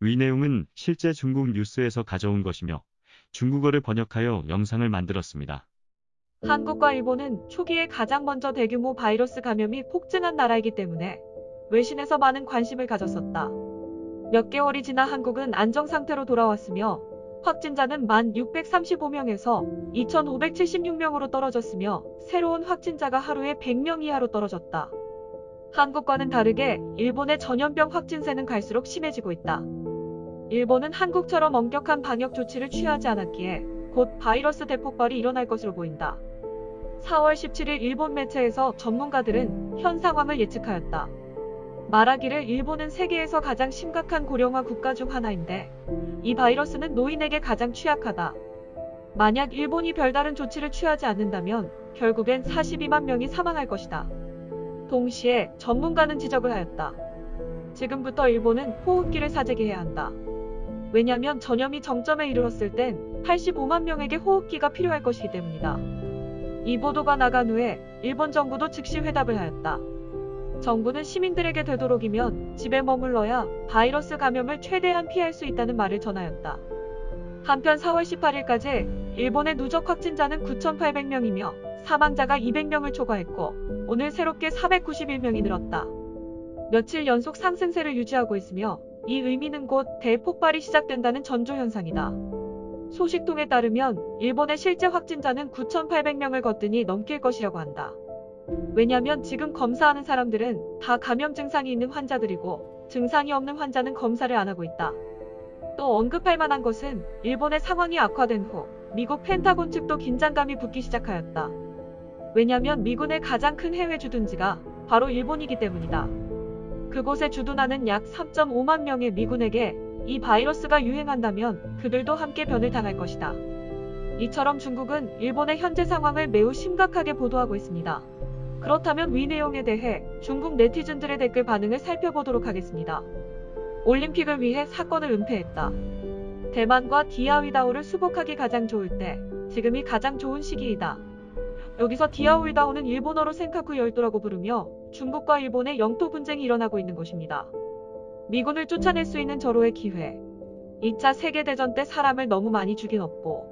위 내용은 실제 중국 뉴스에서 가져온 것이며 중국어를 번역하여 영상을 만들었습니다. 한국과 일본은 초기에 가장 먼저 대규모 바이러스 감염이 폭증한 나라이기 때문에 외신에서 많은 관심을 가졌었다. 몇 개월이 지나 한국은 안정 상태로 돌아왔으며 확진자는 1,635명에서 2,576명으로 떨어졌으며 새로운 확진자가 하루에 100명 이하로 떨어졌다. 한국과는 다르게 일본의 전염병 확진세는 갈수록 심해지고 있다. 일본은 한국처럼 엄격한 방역 조치를 취하지 않았기에 곧 바이러스 대폭발이 일어날 것으로 보인다. 4월 17일 일본 매체에서 전문가들은 현 상황을 예측하였다. 말하기를 일본은 세계에서 가장 심각한 고령화 국가 중 하나인데 이 바이러스는 노인에게 가장 취약하다. 만약 일본이 별다른 조치를 취하지 않는다면 결국엔 42만 명이 사망할 것이다. 동시에 전문가는 지적을 하였다. 지금부터 일본은 호흡기를 사재기 해야 한다. 왜냐면 전염이 정점에 이르렀을 땐 85만 명에게 호흡기가 필요할 것이기 때문이다. 이 보도가 나간 후에 일본 정부도 즉시 회답을 하였다. 정부는 시민들에게 되도록이면 집에 머물러야 바이러스 감염을 최대한 피할 수 있다는 말을 전하였다. 한편 4월 18일까지 일본의 누적 확진자는 9,800명이며 사망자가 200명을 초과했고 오늘 새롭게 491명이 늘었다. 며칠 연속 상승세를 유지하고 있으며 이 의미는 곧 대폭발이 시작된다는 전조현상이다. 소식통에 따르면 일본의 실제 확진자는 9,800명을 거뜬히 넘길 것이라고 한다. 왜냐면 지금 검사하는 사람들은 다 감염 증상이 있는 환자들이고 증상이 없는 환자는 검사를 안 하고 있다. 또 언급할 만한 것은 일본의 상황이 악화된 후 미국 펜타곤 측도 긴장감이 붙기 시작하였다. 왜냐면 미군의 가장 큰 해외 주둔지가 바로 일본이기 때문이다. 그곳에 주둔하는 약 3.5만 명의 미군에게 이 바이러스가 유행한다면 그들도 함께 변을 당할 것이다. 이처럼 중국은 일본의 현재 상황을 매우 심각하게 보도하고 있습니다. 그렇다면 위 내용에 대해 중국 네티즌들의 댓글 반응을 살펴보도록 하겠습니다. 올림픽을 위해 사건을 은폐했다. 대만과 디아위다오를 수복하기 가장 좋을 때 지금이 가장 좋은 시기이다. 여기서 디아위다오는 일본어로 센카쿠 열도라고 부르며 중국과 일본의 영토 분쟁이 일어나고 있는 곳입니다. 미군을 쫓아낼 수 있는 절호의 기회. 2차 세계대전 때 사람을 너무 많이 죽인 업보.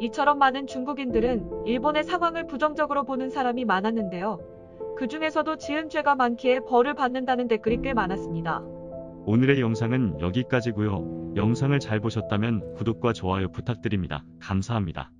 이처럼 많은 중국인들은 일본의 상황을 부정적으로 보는 사람이 많았는데요. 그 중에서도 지은 죄가 많기에 벌을 받는다는 댓글이 꽤 많았습니다. 오늘의 영상은 여기까지고요. 영상을 잘 보셨다면 구독과 좋아요 부탁드립니다. 감사합니다.